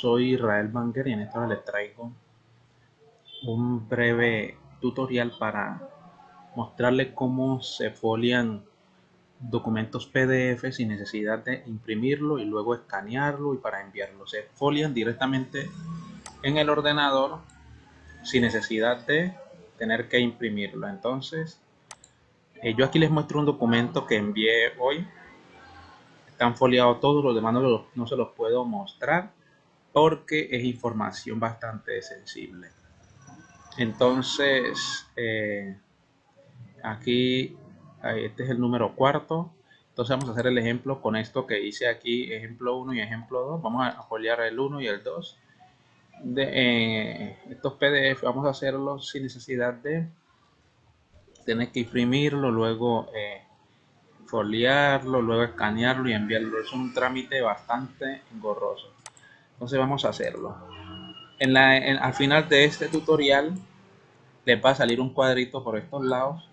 soy Israel Banger y en esta les traigo un breve tutorial para mostrarles cómo se folian documentos PDF sin necesidad de imprimirlo y luego escanearlo y para enviarlo. Se folian directamente en el ordenador sin necesidad de tener que imprimirlo. Entonces, eh, yo aquí les muestro un documento que envié hoy. Están foliados todos, los demás no, no se los puedo mostrar porque es información bastante sensible. Entonces, eh, aquí, este es el número cuarto. Entonces vamos a hacer el ejemplo con esto que hice aquí, ejemplo 1 y ejemplo 2. Vamos a foliar el 1 y el 2. De, eh, estos PDF vamos a hacerlos sin necesidad de tener que imprimirlo, luego eh, foliarlo, luego escanearlo y enviarlo. Es un trámite bastante engorroso. Entonces vamos a hacerlo. En la, al final de este tutorial les va a salir un cuadrito por estos lados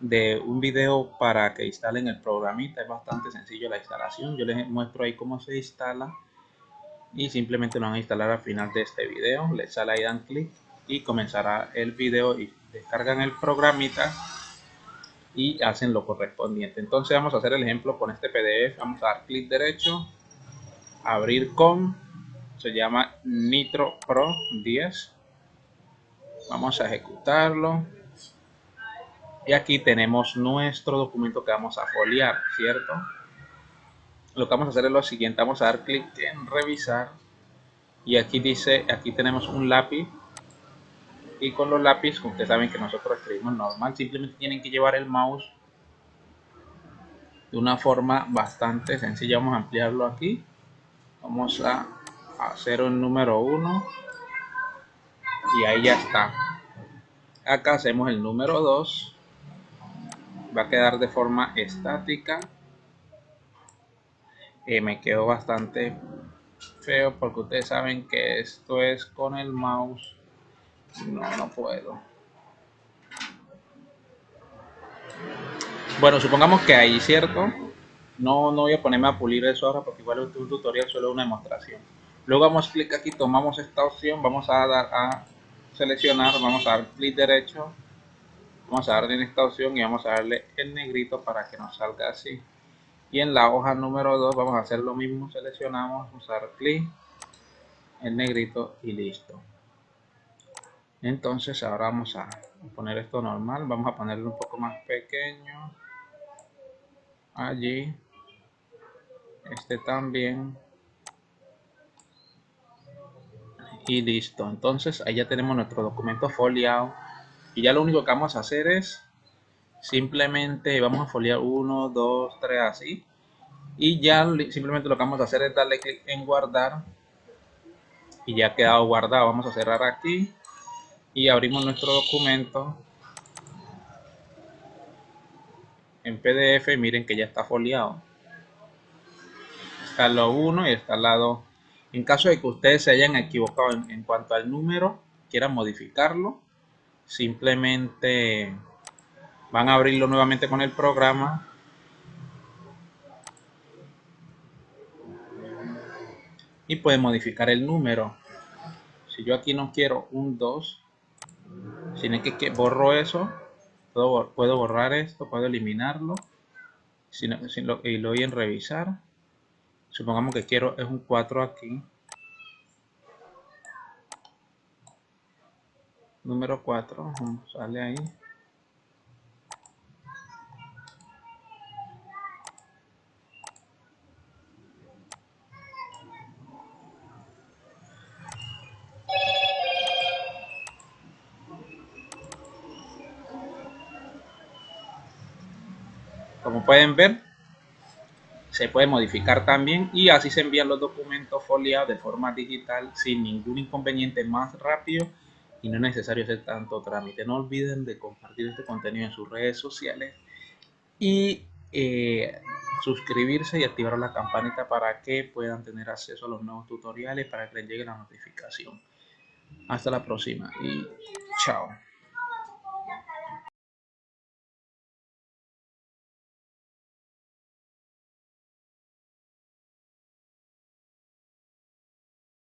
de un video para que instalen el programita. Es bastante sencillo la instalación. Yo les muestro ahí cómo se instala y simplemente lo van a instalar al final de este video. Les sale ahí, dan clic y comenzará el video y descargan el programita y hacen lo correspondiente. Entonces vamos a hacer el ejemplo con este PDF. Vamos a dar clic derecho, abrir con se llama Nitro Pro 10 vamos a ejecutarlo. Y aquí tenemos nuestro documento que vamos a foliar cierto lo que vamos a hacer es lo siguiente. Vamos a dar clic en revisar. Y aquí dice aquí tenemos un lápiz. Y con los lápices ustedes saben que nosotros escribimos normal simplemente tienen que llevar el mouse de una forma bastante sencilla. Vamos a ampliarlo aquí. Vamos a hacer un número 1 y ahí ya está. Acá hacemos el número 2 va a quedar de forma estática. Eh, me quedó bastante feo porque ustedes saben que esto es con el mouse. No, no puedo. Bueno, supongamos que ahí, ¿cierto? No, no voy a ponerme a pulir eso ahora porque igual es un tutorial, solo una demostración luego vamos a clic aquí tomamos esta opción vamos a dar a seleccionar vamos a dar clic derecho vamos a darle en esta opción y vamos a darle el negrito para que nos salga así. Y en la hoja número 2 vamos a hacer lo mismo seleccionamos vamos a dar clic el negrito y listo. Entonces ahora vamos a poner esto normal vamos a ponerlo un poco más pequeño. Allí. Este también y listo. Entonces ahí ya tenemos nuestro documento foliado y ya lo único que vamos a hacer es simplemente vamos a foliar 1 2 3 así. Y ya simplemente lo que vamos a hacer es darle clic en guardar. Y ya ha quedado guardado. Vamos a cerrar aquí. Y abrimos nuestro documento. En pdf miren que ya está foliado. Está lado 1 y está al lado en caso de que ustedes se hayan equivocado en, cuanto al número, quieran modificarlo, simplemente van a abrirlo nuevamente con el programa y pueden modificar el número. Si yo aquí no quiero un 2, sino que, borro eso, puedo, borrar esto, puedo eliminarlo y lo voy en revisar supongamos que quiero es un 4 aquí. Número 4 sale ahí. Como pueden ver se puede modificar también y así se envían los documentos foliados de forma digital sin ningún inconveniente más rápido y no es necesario hacer tanto trámite. No olviden de compartir este contenido en sus redes sociales y eh, suscribirse y activar la campanita para que puedan tener acceso a los nuevos tutoriales para que les llegue la notificación. Hasta la próxima y chao.